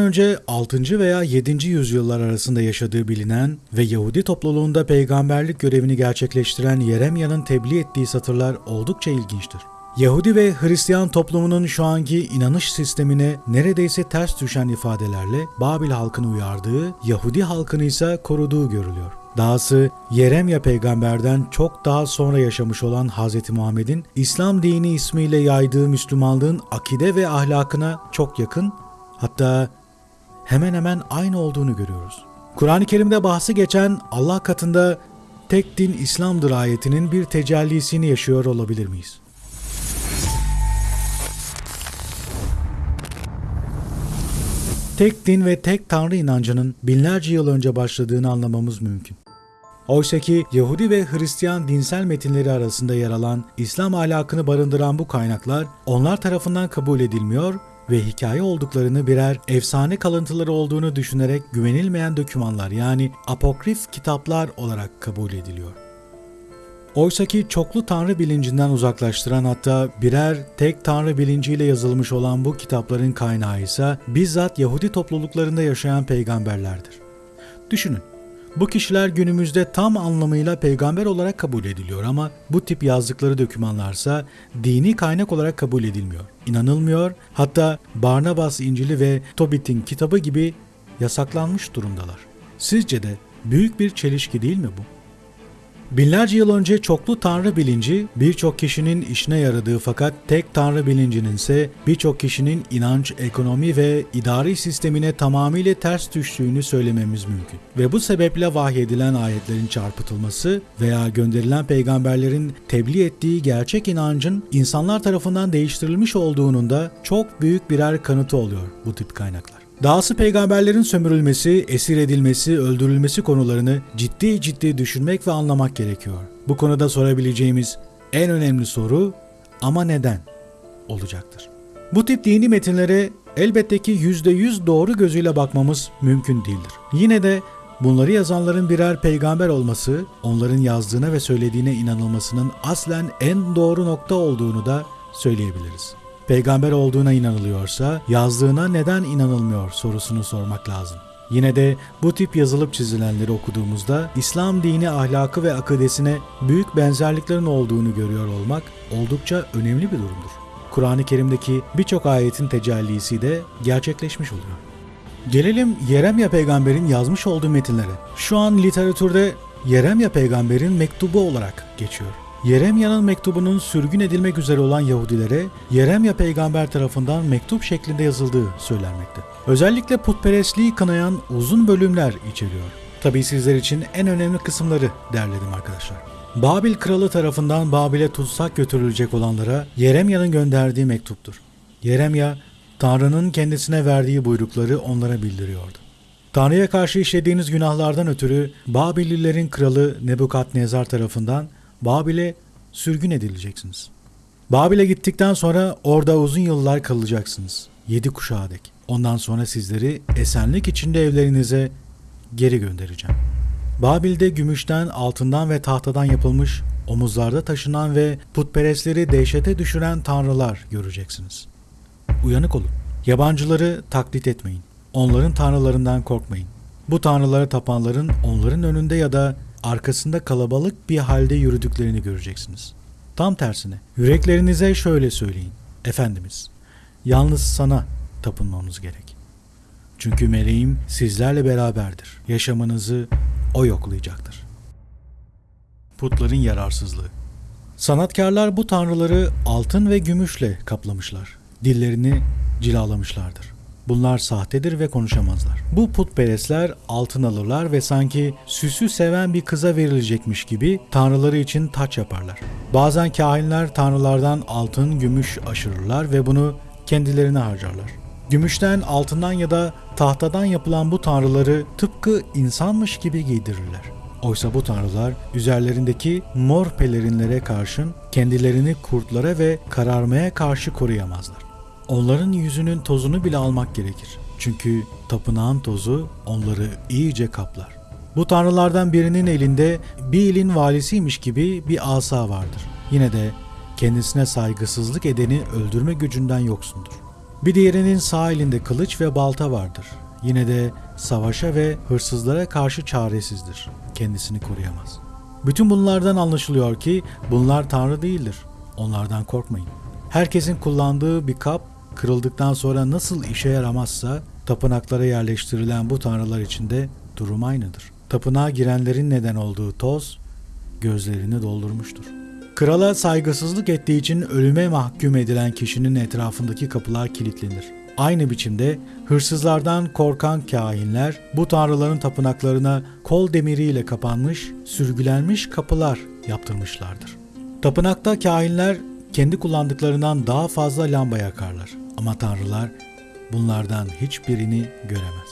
önce 6. veya 7. yüzyıllar arasında yaşadığı bilinen ve Yahudi topluluğunda peygamberlik görevini gerçekleştiren Yeremya'nın tebliğ ettiği satırlar oldukça ilginçtir. Yahudi ve Hristiyan toplumunun şu anki inanış sistemine neredeyse ters düşen ifadelerle Babil halkını uyardığı, Yahudi halkını ise koruduğu görülüyor. Dahası Yeremya peygamberden çok daha sonra yaşamış olan Hz. Muhammed'in İslam dini ismiyle yaydığı Müslümanlığın akide ve ahlakına çok yakın, hatta hemen hemen aynı olduğunu görüyoruz. Kur'an-ı Kerim'de bahsi geçen Allah katında tek din İslam'dır ayetinin bir tecellisini yaşıyor olabilir miyiz? tek din ve tek tanrı inancının binlerce yıl önce başladığını anlamamız mümkün. Oysa ki Yahudi ve Hristiyan dinsel metinleri arasında yer alan İslam ahlakını barındıran bu kaynaklar onlar tarafından kabul edilmiyor ve hikaye olduklarını birer efsane kalıntıları olduğunu düşünerek güvenilmeyen dokümanlar yani apokrif kitaplar olarak kabul ediliyor. Oysaki çoklu tanrı bilincinden uzaklaştıran hatta birer tek tanrı bilinciyle yazılmış olan bu kitapların kaynağı ise bizzat Yahudi topluluklarında yaşayan peygamberlerdir. Düşünün, bu kişiler günümüzde tam anlamıyla peygamber olarak kabul ediliyor ama bu tip yazdıkları dokümanlarsa dini kaynak olarak kabul edilmiyor, inanılmıyor, hatta Barnabas İncili ve Tobit'in kitabı gibi yasaklanmış durumdalar. Sizce de büyük bir çelişki değil mi bu? Binlerce yıl önce çoklu tanrı bilinci birçok kişinin işine yaradığı fakat tek tanrı bilincinin ise birçok kişinin inanç, ekonomi ve idari sistemine tamamıyla ters düştüğünü söylememiz mümkün. Ve bu sebeple vahyedilen ayetlerin çarpıtılması veya gönderilen peygamberlerin tebliğ ettiği gerçek inancın insanlar tarafından değiştirilmiş olduğunun da çok büyük birer kanıtı oluyor bu tip kaynaklar. Dahası peygamberlerin sömürülmesi, esir edilmesi, öldürülmesi konularını ciddi ciddi düşünmek ve anlamak gerekiyor. Bu konuda sorabileceğimiz en önemli soru ama neden olacaktır. Bu tip dini metinlere elbette ki %100 doğru gözüyle bakmamız mümkün değildir. Yine de bunları yazanların birer peygamber olması, onların yazdığına ve söylediğine inanılmasının aslen en doğru nokta olduğunu da söyleyebiliriz peygamber olduğuna inanılıyorsa yazdığına neden inanılmıyor sorusunu sormak lazım. Yine de bu tip yazılıp çizilenleri okuduğumuzda İslam dini ahlakı ve akidesine büyük benzerliklerin olduğunu görüyor olmak oldukça önemli bir durumdur. Kur'an-ı Kerim'deki birçok ayetin tecellisi de gerçekleşmiş oluyor. Gelelim Yeremya peygamberin yazmış olduğu metinlere. Şu an literatürde Yeremya peygamberin mektubu olarak geçiyor. Yeremya'nın mektubunun sürgün edilmek üzere olan Yahudilere Yeremya peygamber tarafından mektup şeklinde yazıldığı söylenmekte. Özellikle putperestliği kınayan uzun bölümler içeriyor. Tabii sizler için en önemli kısımları derledim arkadaşlar. Babil kralı tarafından Babil'e tutsak götürülecek olanlara Yeremya'nın gönderdiği mektuptur. Yeremya, Tanrı'nın kendisine verdiği buyrukları onlara bildiriyordu. Tanrı'ya karşı işlediğiniz günahlardan ötürü Babililerin kralı Nebukadnezar tarafından Babil'e sürgün edileceksiniz. Babil'e gittikten sonra orada uzun yıllar kalacaksınız. Yedi kuşağa dek. Ondan sonra sizleri esenlik içinde evlerinize geri göndereceğim. Babil'de gümüşten, altından ve tahtadan yapılmış, omuzlarda taşınan ve putperestleri dehşete düşüren tanrılar göreceksiniz. Uyanık olun. Yabancıları taklit etmeyin. Onların tanrılarından korkmayın. Bu tanrılara tapanların onların önünde ya da arkasında kalabalık bir halde yürüdüklerini göreceksiniz. Tam tersine yüreklerinize şöyle söyleyin. Efendimiz, yalnız sana tapınmamız gerek. Çünkü meleğim sizlerle beraberdir. Yaşamınızı o yoklayacaktır. Putların yararsızlığı Sanatkarlar bu tanrıları altın ve gümüşle kaplamışlar. Dillerini cilalamışlardır. Bunlar sahtedir ve konuşamazlar. Bu putperestler altın alırlar ve sanki süsü seven bir kıza verilecekmiş gibi tanrıları için taç yaparlar. Bazen kahinler tanrılardan altın, gümüş aşırırlar ve bunu kendilerine harcarlar. Gümüşten, altından ya da tahtadan yapılan bu tanrıları tıpkı insanmış gibi giydirirler. Oysa bu tanrılar üzerlerindeki mor pelerinlere karşın kendilerini kurtlara ve kararmaya karşı koruyamazlar. Onların yüzünün tozunu bile almak gerekir. Çünkü tapınağın tozu onları iyice kaplar. Bu tanrılardan birinin elinde bir ilin valisiymiş gibi bir asa vardır. Yine de kendisine saygısızlık edeni öldürme gücünden yoksundur. Bir diğerinin sağ elinde kılıç ve balta vardır. Yine de savaşa ve hırsızlara karşı çaresizdir. Kendisini koruyamaz. Bütün bunlardan anlaşılıyor ki bunlar tanrı değildir. Onlardan korkmayın. Herkesin kullandığı bir kap kırıldıktan sonra nasıl işe yaramazsa tapınaklara yerleştirilen bu tanrılar içinde durum aynıdır. Tapınağa girenlerin neden olduğu toz gözlerini doldurmuştur. Krala saygısızlık ettiği için ölüme mahkum edilen kişinin etrafındaki kapılar kilitlenir. Aynı biçimde hırsızlardan korkan kahinler bu tanrıların tapınaklarına kol demiriyle kapanmış, sürgülenmiş kapılar yaptırmışlardır. Tapınakta kahinler kendi kullandıklarından daha fazla lamba yakarlar ama tanrılar bunlardan hiçbirini göremez.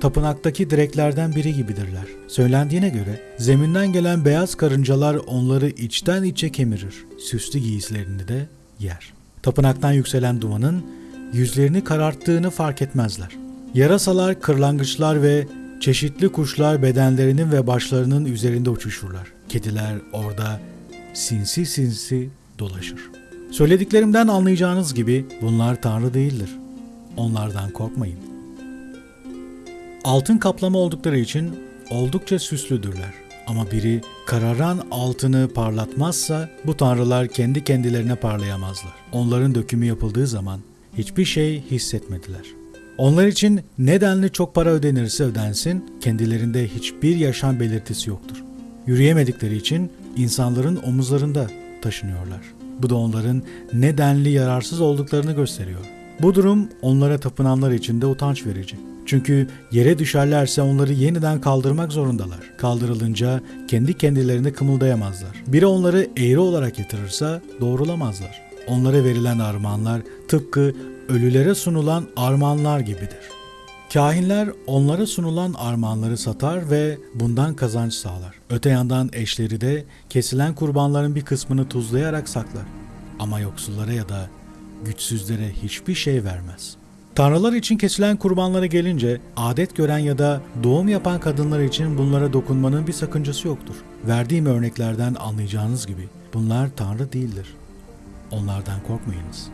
Tapınaktaki direklerden biri gibidirler. Söylendiğine göre zeminden gelen beyaz karıncalar onları içten içe kemirir. Süslü giysilerini de yer. Tapınaktan yükselen dumanın yüzlerini kararttığını fark etmezler. Yarasalar, kırlangıçlar ve çeşitli kuşlar bedenlerinin ve başlarının üzerinde uçuşurlar. Kediler orada sinsi sinsi dolaşır. Söylediklerimden anlayacağınız gibi bunlar tanrı değildir. Onlardan korkmayın. Altın kaplama oldukları için oldukça süslüdürler. Ama biri kararan altını parlatmazsa bu tanrılar kendi kendilerine parlayamazlar. Onların dökümü yapıldığı zaman hiçbir şey hissetmediler. Onlar için nedenli çok para ödenirse ödensin, kendilerinde hiçbir yaşam belirtisi yoktur. Yürüyemedikleri için insanların omuzlarında taşınıyorlar. Bu da onların nedenli yararsız olduklarını gösteriyor. Bu durum onlara tapınanlar için de utanç verici. Çünkü yere düşerlerse onları yeniden kaldırmak zorundalar. Kaldırılınca kendi kendilerine kımıldayamazlar. Biri onları eğri olarak yatırırsa doğrulamazlar. Onlara verilen armağanlar tıpkı ölülere sunulan armağanlar gibidir. Kahinler onlara sunulan armağanları satar ve bundan kazanç sağlar. Öte yandan eşleri de kesilen kurbanların bir kısmını tuzlayarak saklar. Ama yoksullara ya da güçsüzlere hiçbir şey vermez. Tanrılar için kesilen kurbanlara gelince adet gören ya da doğum yapan kadınlar için bunlara dokunmanın bir sakıncası yoktur. Verdiğim örneklerden anlayacağınız gibi bunlar tanrı değildir. Onlardan korkmayınız.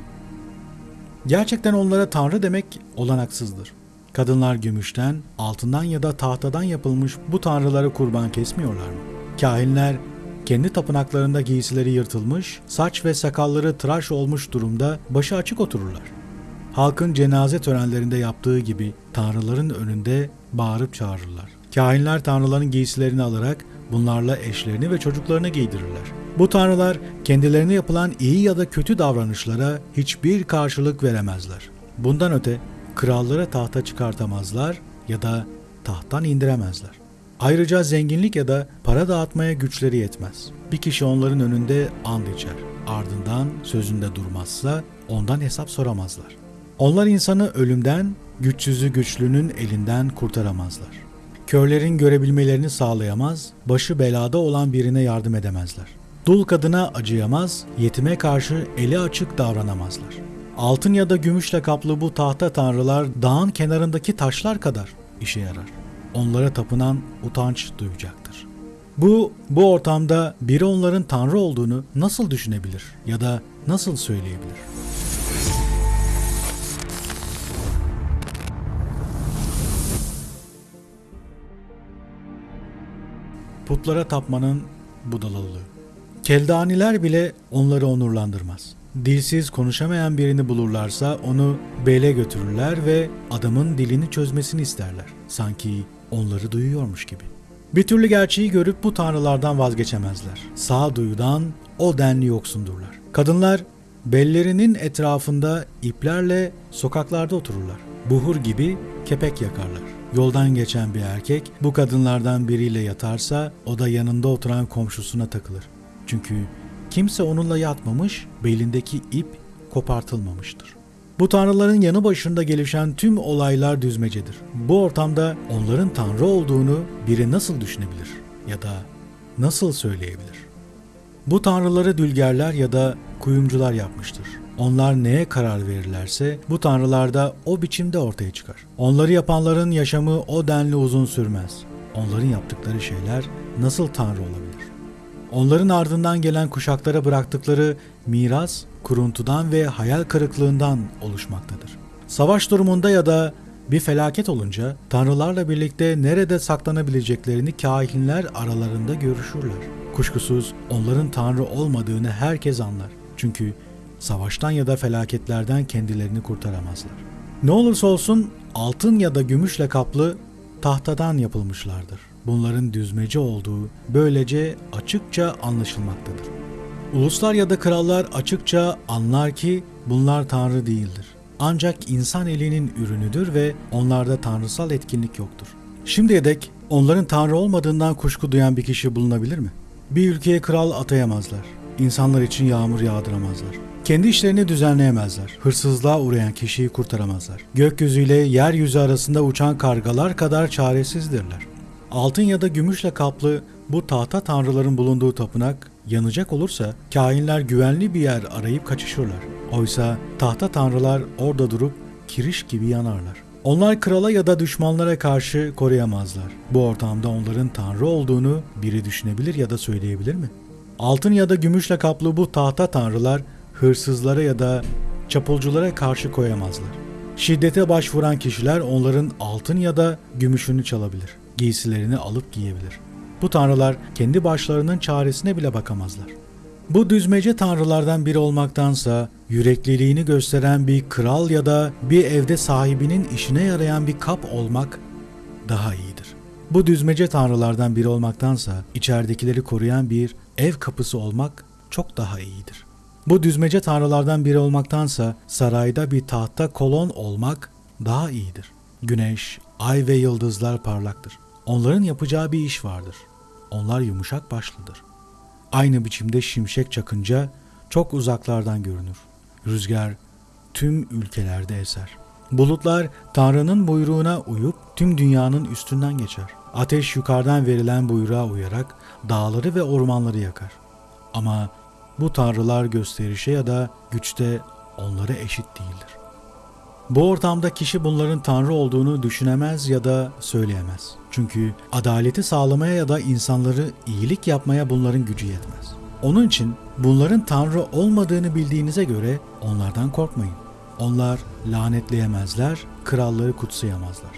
Gerçekten onlara tanrı demek olanaksızdır. Kadınlar gümüşten, altından ya da tahtadan yapılmış bu tanrılara kurban kesmiyorlar mı? Kahinler kendi tapınaklarında giysileri yırtılmış, saç ve sakalları tıraş olmuş durumda başı açık otururlar. Halkın cenaze törenlerinde yaptığı gibi tanrıların önünde bağırıp çağırırlar. Kahinler tanrıların giysilerini alarak bunlarla eşlerini ve çocuklarını giydirirler. Bu tanrılar kendilerine yapılan iyi ya da kötü davranışlara hiçbir karşılık veremezler. Bundan öte krallara tahta çıkartamazlar ya da tahttan indiremezler. Ayrıca zenginlik ya da para dağıtmaya güçleri yetmez. Bir kişi onların önünde and içer. Ardından sözünde durmazsa ondan hesap soramazlar. Onlar insanı ölümden, güçsüzü güçlünün elinden kurtaramazlar. Körlerin görebilmelerini sağlayamaz, başı belada olan birine yardım edemezler. Dul kadına acıyamaz, yetime karşı eli açık davranamazlar. Altın ya da gümüşle kaplı bu tahta tanrılar dağın kenarındaki taşlar kadar işe yarar. Onlara tapınan utanç duyacaktır. Bu, bu ortamda biri onların tanrı olduğunu nasıl düşünebilir ya da nasıl söyleyebilir? Putlara tapmanın budalalığı. Keldaniler bile onları onurlandırmaz. Dilsiz konuşamayan birini bulurlarsa onu bele götürürler ve adamın dilini çözmesini isterler. Sanki onları duyuyormuş gibi. Bir türlü gerçeği görüp bu tanrılardan vazgeçemezler. Sağduyudan o denli yoksundurlar. Kadınlar bellerinin etrafında iplerle sokaklarda otururlar. Buhur gibi kepek yakarlar. Yoldan geçen bir erkek bu kadınlardan biriyle yatarsa o da yanında oturan komşusuna takılır. Çünkü kimse onunla yatmamış, belindeki ip kopartılmamıştır. Bu tanrıların yanı başında gelişen tüm olaylar düzmecedir. Bu ortamda onların tanrı olduğunu biri nasıl düşünebilir ya da nasıl söyleyebilir? Bu tanrıları dülgerler ya da kuyumcular yapmıştır. Onlar neye karar verirlerse bu tanrılar da o biçimde ortaya çıkar. Onları yapanların yaşamı o denli uzun sürmez. Onların yaptıkları şeyler nasıl tanrı olabilir? Onların ardından gelen kuşaklara bıraktıkları miras kuruntudan ve hayal kırıklığından oluşmaktadır. Savaş durumunda ya da bir felaket olunca tanrılarla birlikte nerede saklanabileceklerini kahinler aralarında görüşürler. Kuşkusuz onların tanrı olmadığını herkes anlar. Çünkü savaştan ya da felaketlerden kendilerini kurtaramazlar. Ne olursa olsun altın ya da gümüşle kaplı tahtadan yapılmışlardır. Bunların düzmece olduğu böylece açıkça anlaşılmaktadır. Uluslar ya da krallar açıkça anlar ki bunlar tanrı değildir. Ancak insan elinin ürünüdür ve onlarda tanrısal etkinlik yoktur. Şimdiye dek onların tanrı olmadığından kuşku duyan bir kişi bulunabilir mi? Bir ülkeye kral atayamazlar. İnsanlar için yağmur yağdıramazlar. Kendi işlerini düzenleyemezler. Hırsızlığa uğrayan kişiyi kurtaramazlar. Gökyüzüyle yeryüzü arasında uçan kargalar kadar çaresizdirler. Altın ya da gümüşle kaplı bu tahta tanrıların bulunduğu tapınak yanacak olursa kainler güvenli bir yer arayıp kaçışırlar. Oysa tahta tanrılar orada durup kiriş gibi yanarlar. Onlar krala ya da düşmanlara karşı koruyamazlar. Bu ortamda onların tanrı olduğunu biri düşünebilir ya da söyleyebilir mi? Altın ya da gümüşle kaplı bu tahta tanrılar hırsızlara ya da çapulculara karşı koyamazlar. Şiddete başvuran kişiler onların altın ya da gümüşünü çalabilir. Giysilerini alıp giyebilir. Bu tanrılar kendi başlarının çaresine bile bakamazlar. Bu düzmece tanrılardan biri olmaktansa yürekliliğini gösteren bir kral ya da bir evde sahibinin işine yarayan bir kap olmak daha iyidir. Bu düzmece tanrılardan biri olmaktansa içeridekileri koruyan bir ev kapısı olmak çok daha iyidir. Bu düzmece tanrılardan biri olmaktansa sarayda bir tahta kolon olmak daha iyidir. Güneş, ay ve yıldızlar parlaktır. Onların yapacağı bir iş vardır. Onlar yumuşak başlıdır. Aynı biçimde şimşek çakınca çok uzaklardan görünür. Rüzgar tüm ülkelerde eser. Bulutlar Tanrı'nın buyruğuna uyup tüm dünyanın üstünden geçer. Ateş yukarıdan verilen buyruğa uyarak dağları ve ormanları yakar. Ama bu tanrılar gösterişe ya da güçte onlara eşit değildir. Bu ortamda kişi bunların tanrı olduğunu düşünemez ya da söyleyemez. Çünkü adaleti sağlamaya ya da insanları iyilik yapmaya bunların gücü yetmez. Onun için bunların tanrı olmadığını bildiğinize göre onlardan korkmayın. Onlar lanetleyemezler, kralları kutsayamazlar.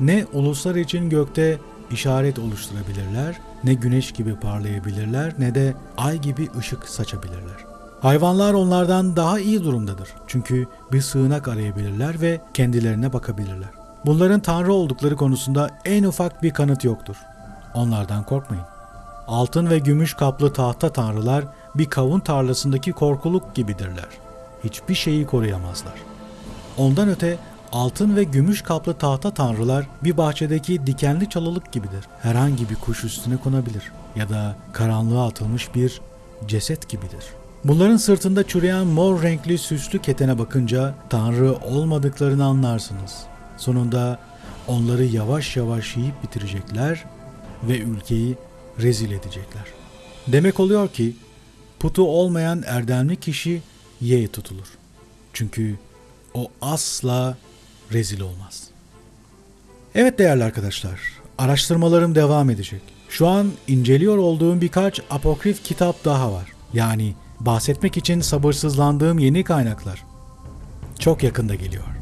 Ne uluslar için gökte işaret oluşturabilirler, ne güneş gibi parlayabilirler, ne de ay gibi ışık saçabilirler. Hayvanlar onlardan daha iyi durumdadır. Çünkü bir sığınak arayabilirler ve kendilerine bakabilirler. Bunların tanrı oldukları konusunda en ufak bir kanıt yoktur. Onlardan korkmayın. Altın ve gümüş kaplı tahta tanrılar bir kavun tarlasındaki korkuluk gibidirler. Hiçbir şeyi koruyamazlar. Ondan öte altın ve gümüş kaplı tahta tanrılar bir bahçedeki dikenli çalılık gibidir. Herhangi bir kuş üstüne konabilir ya da karanlığa atılmış bir ceset gibidir. Bunların sırtında çürüyen mor renkli süslü ketene bakınca tanrı olmadıklarını anlarsınız. Sonunda onları yavaş yavaş yiyip bitirecekler ve ülkeyi rezil edecekler. Demek oluyor ki putu olmayan erdemli kişi ye tutulur. Çünkü o asla rezil olmaz. Evet değerli arkadaşlar, araştırmalarım devam edecek. Şu an inceliyor olduğum birkaç apokrif kitap daha var. Yani bahsetmek için sabırsızlandığım yeni kaynaklar. Çok yakında geliyor.